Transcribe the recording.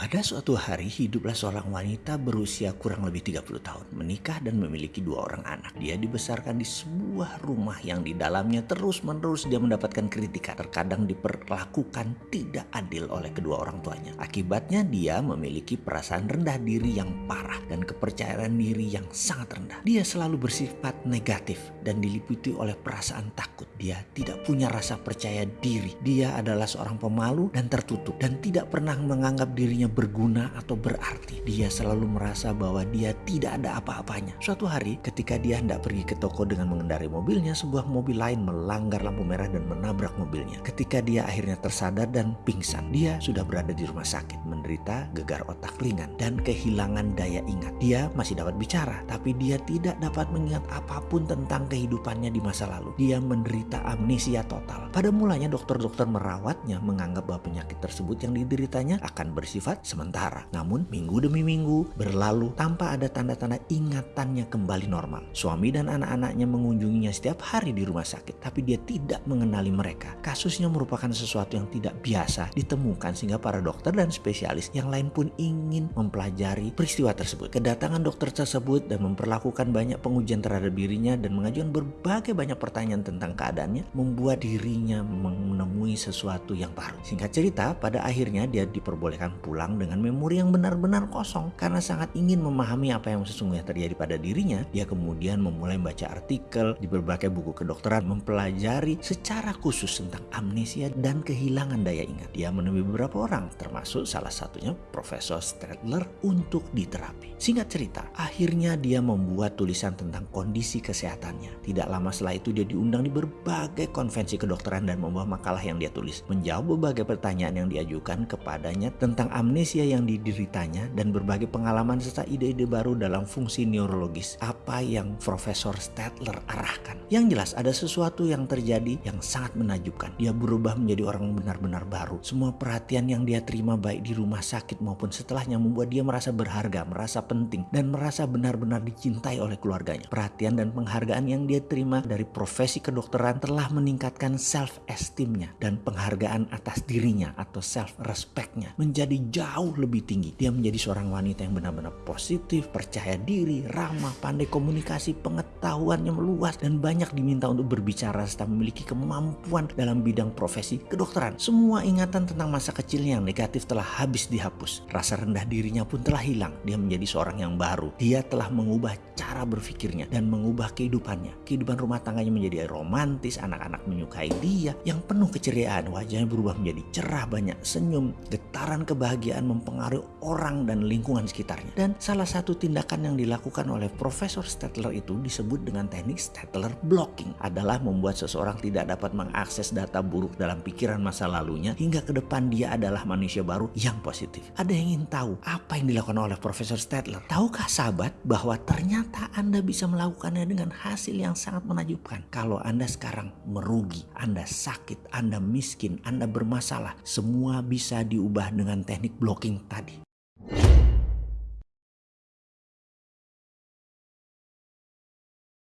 Pada suatu hari hiduplah seorang wanita berusia kurang lebih 30 tahun, menikah dan memiliki dua orang anak. Dia dibesarkan di sebuah rumah yang di dalamnya terus-menerus dia mendapatkan kritikan, terkadang diperlakukan tidak adil oleh kedua orang tuanya. Akibatnya dia memiliki perasaan rendah diri yang parah dan kepercayaan diri yang sangat rendah. Dia selalu bersifat negatif dan diliputi oleh perasaan takut. Dia tidak punya rasa percaya diri. Dia adalah seorang pemalu dan tertutup dan tidak pernah menganggap dirinya berguna atau berarti. Dia selalu merasa bahwa dia tidak ada apa-apanya. Suatu hari ketika dia hendak pergi ke toko dengan mengendarai mobilnya, sebuah mobil lain melanggar lampu merah dan menabrak mobilnya. Ketika dia akhirnya tersadar dan pingsan, dia sudah berada di rumah sakit, menderita gegar otak ringan dan kehilangan daya ingat. Dia masih dapat bicara, tapi dia tidak dapat mengingat apa pun tentang kehidupannya di masa lalu. Dia menderita amnesia total. Pada mulanya dokter-dokter merawatnya menganggap bahwa penyakit tersebut yang dideritanya akan bersifat sementara. Namun minggu demi minggu berlalu tanpa ada tanda-tanda ingatannya kembali normal. Suami dan anak-anaknya mengunjunginya setiap hari di rumah sakit, tapi dia tidak mengenali mereka. Kasusnya merupakan sesuatu yang tidak biasa ditemukan sehingga para dokter dan spesialis yang lain pun ingin mempelajari peristiwa tersebut. Kedatangan dokter tersebut dan memperlakukan banyak pengujian terhadap dirinya dan mengajukan berbagai banyak pertanyaan tentang keadaannya membuat dirinya menemui sesuatu yang baru. Singkat cerita, pada akhirnya dia diperbolehkan pulang dengan memori yang benar-benar kosong karena sangat ingin memahami apa yang sesungguhnya terjadi pada dirinya. Dia kemudian memulai membaca artikel di berbagai buku kedokteran, mempelajari secara khusus tentang amnesia dan kehilangan daya ingat. Dia menemui beberapa orang, termasuk salah satunya Profesor Stradler untuk diterapi. Singkat cerita, akhirnya dia membuat tulisan tentang kondisi kesehatannya. Tidak lama setelah itu dia diundang di berbagai konvensi kedokteran dan membawa makalah yang dia tulis. Menjawab berbagai pertanyaan yang diajukan kepadanya tentang amnesia amnesia yang dideritanya dan berbagai pengalaman serta ide-ide baru dalam fungsi neurologis apa yang Profesor Stadler arahkan. Yang jelas ada sesuatu yang terjadi yang sangat menajubkan. Dia berubah menjadi orang benar-benar baru. Semua perhatian yang dia terima baik di rumah sakit maupun setelahnya membuat dia merasa berharga, merasa penting dan merasa benar-benar dicintai oleh keluarganya. Perhatian dan penghargaan yang dia terima dari profesi kedokteran telah meningkatkan self esteemnya dan penghargaan atas dirinya atau self respectnya menjadi jauh jauh lebih tinggi. Dia menjadi seorang wanita yang benar-benar positif, percaya diri, ramah, pandai komunikasi, pengetahuannya meluas, dan banyak diminta untuk berbicara serta memiliki kemampuan dalam bidang profesi kedokteran. Semua ingatan tentang masa kecilnya yang negatif telah habis dihapus. Rasa rendah dirinya pun telah hilang. Dia menjadi seorang yang baru. Dia telah mengubah cara berpikirnya dan mengubah kehidupannya. Kehidupan rumah tangganya menjadi romantis, anak-anak menyukai dia yang penuh keceriaan. Wajahnya berubah menjadi cerah, banyak senyum, getaran kebahagiaan mempengaruhi orang dan lingkungan sekitarnya. Dan salah satu tindakan yang dilakukan oleh Profesor Stadler itu disebut dengan teknik Stadler blocking adalah membuat seseorang tidak dapat mengakses data buruk dalam pikiran masa lalunya hingga ke depan dia adalah manusia baru yang positif. Ada yang ingin tahu apa yang dilakukan oleh Profesor Stadler? Tahukah sahabat bahwa ternyata Anda bisa melakukannya dengan hasil yang sangat menakjubkan. Kalau Anda sekarang merugi, Anda sakit, Anda miskin, Anda bermasalah, semua bisa diubah dengan teknik blocking tadi.